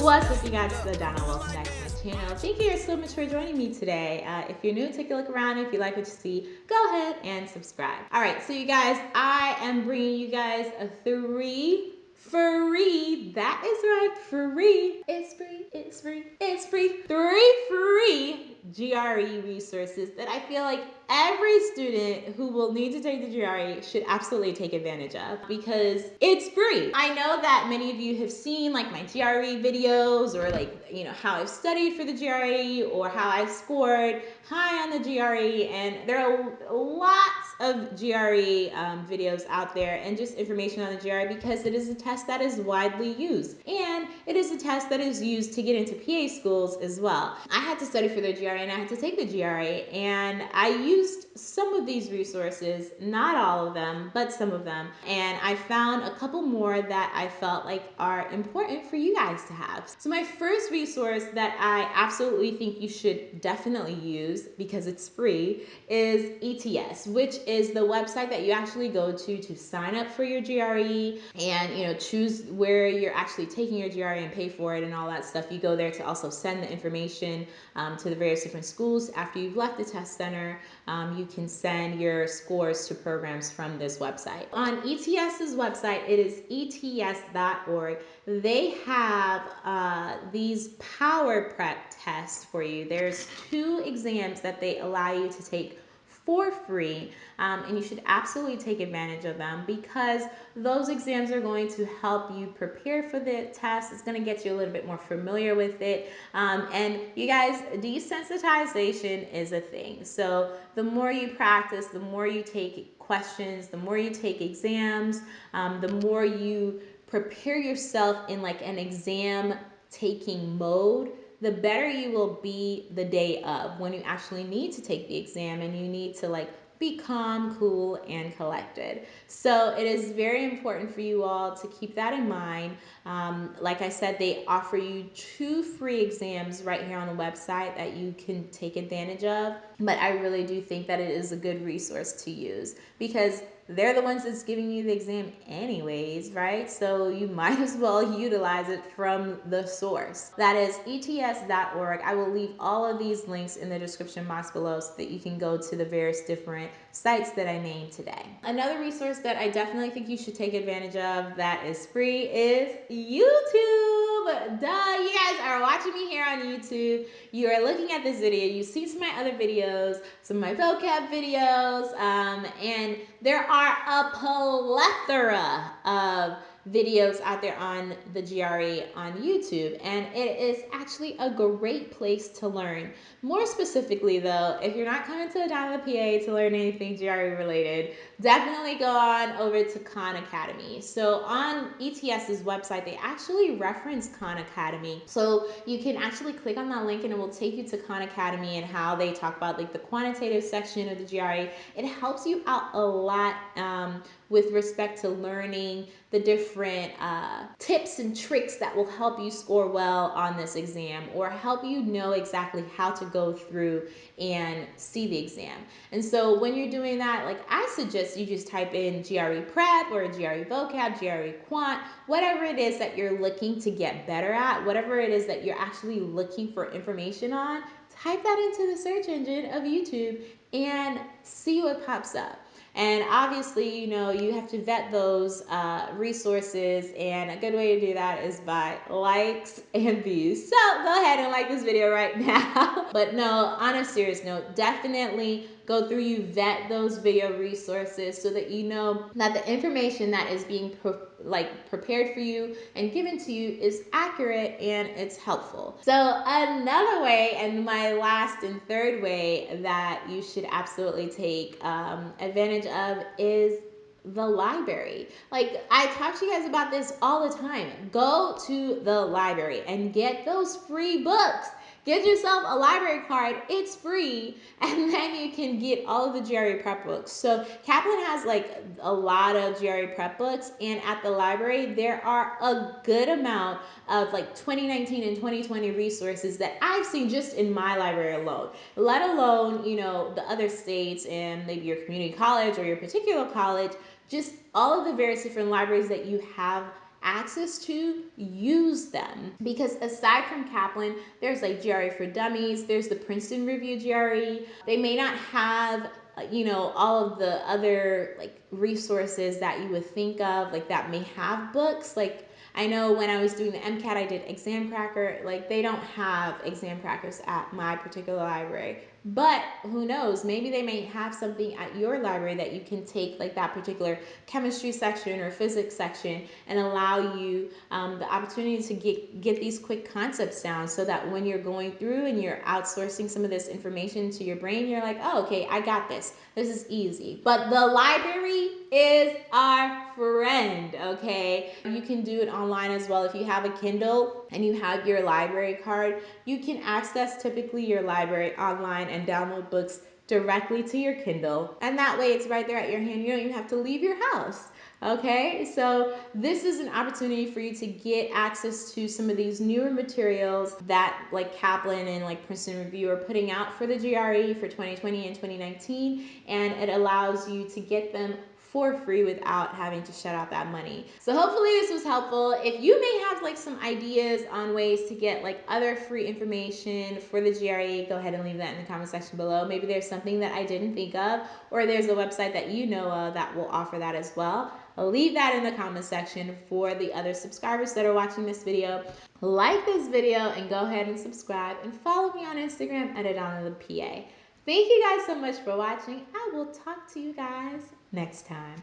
What's up, you guys? It's Adana. Welcome back to my channel. Thank you so much for joining me today. Uh, if you're new, take a look around. If you like what you see, go ahead and subscribe. All right, so you guys, I am bringing you guys a three free. That is right, free. It's free. It's free. It's free. Three free GRE resources that I feel like every student who will need to take the GRE should absolutely take advantage of because it's free. I know that many of you have seen like my GRE videos or like, you know, how I've studied for the GRE or how I've scored high on the GRE and there are lots of GRE um, videos out there and just information on the GRE because it is a test that is widely used and it is a test that is used to get into PA schools as well. I had to study for the GRE and I had to take the GRE and I used some of these resources, not all of them, but some of them. And I found a couple more that I felt like are important for you guys to have. So my first resource that I absolutely think you should definitely use because it's free is ETS, which is the website that you actually go to to sign up for your GRE and you know choose where you're actually taking your GRE and pay for it and all that stuff. You go there to also send the information um, to the various different schools after you've left the test center. Um, you can send your scores to programs from this website. On ETS's website, it is ets.org. They have uh, these power prep tests for you. There's two exams that they allow you to take for free um, and you should absolutely take advantage of them because those exams are going to help you prepare for the test. It's going to get you a little bit more familiar with it. Um, and you guys, desensitization is a thing. So the more you practice, the more you take questions, the more you take exams, um, the more you prepare yourself in like an exam taking mode the better you will be the day of when you actually need to take the exam and you need to like be calm, cool, and collected. So it is very important for you all to keep that in mind. Um, like I said, they offer you two free exams right here on the website that you can take advantage of. But I really do think that it is a good resource to use because they're the ones that's giving you the exam anyways, right? So you might as well utilize it from the source. That is ets.org. I will leave all of these links in the description box below so that you can go to the various different sites that I named today. Another resource that I definitely think you should take advantage of that is free is YouTube. Duh, watching me here on YouTube. You are looking at this video. You see some of my other videos, some of my vocab videos, um, and there are a plethora of videos out there on the GRE on YouTube, and it is actually a great place to learn. More specifically, though, if you're not coming to Adana PA to learn anything GRE related, definitely go on over to Khan Academy. So on ETS's website, they actually reference Khan Academy. So you can actually click on that link and it will take you to Khan Academy and how they talk about like the quantitative section of the GRE. It helps you out a lot um, with respect to learning the different uh, tips and tricks that will help you score well on this exam or help you know exactly how to go through and see the exam. And so when you're doing that, like I suggest you just type in GRE Prep or GRE Vocab, GRE Quant, whatever it is that you're looking to get better at, whatever it is that you're actually looking for information on, type that into the search engine of YouTube and see what pops up. And obviously, you know, you have to vet those uh, resources, and a good way to do that is by likes and views. So go ahead and like this video right now. but no, on a serious note, definitely go through you vet those video resources so that you know that the information that is being pre like prepared for you and given to you is accurate and it's helpful. So another way and my last and third way that you should absolutely take um, advantage of is the library. Like I talk to you guys about this all the time. Go to the library and get those free books. Get yourself a library card. It's free. And then you can get all of the GRE prep books. So Kaplan has like a lot of GRE prep books. And at the library, there are a good amount of like 2019 and 2020 resources that I've seen just in my library alone, let alone, you know, the other states and maybe your community college or your particular college, just all of the various different libraries that you have access to, use them. Because aside from Kaplan, there's like GRE for Dummies, there's the Princeton Review GRE. They may not have you know all of the other like resources that you would think of like that may have books like I know when I was doing the MCAT, I did Examkracker. Like they don't have Examkrackers at my particular library. But who knows? Maybe they may have something at your library that you can take, like that particular chemistry section or physics section, and allow you um, the opportunity to get, get these quick concepts down so that when you're going through and you're outsourcing some of this information to your brain, you're like, oh, okay, I got this. This is easy. But the library is our friend, okay? You can do it online as well. If you have a Kindle and you have your library card, you can access typically your library online and download books directly to your Kindle. And that way it's right there at your hand. You don't even have to leave your house. Okay, so this is an opportunity for you to get access to some of these newer materials that like Kaplan and like Princeton Review are putting out for the GRE for 2020 and 2019, and it allows you to get them for free without having to shut out that money. So hopefully this was helpful. If you may have like some ideas on ways to get like other free information for the GRE, go ahead and leave that in the comment section below. Maybe there's something that I didn't think of or there's a website that you know of that will offer that as well. Leave that in the comment section for the other subscribers that are watching this video. Like this video and go ahead and subscribe and follow me on Instagram at Adana the PA. Thank you guys so much for watching. I will talk to you guys next time.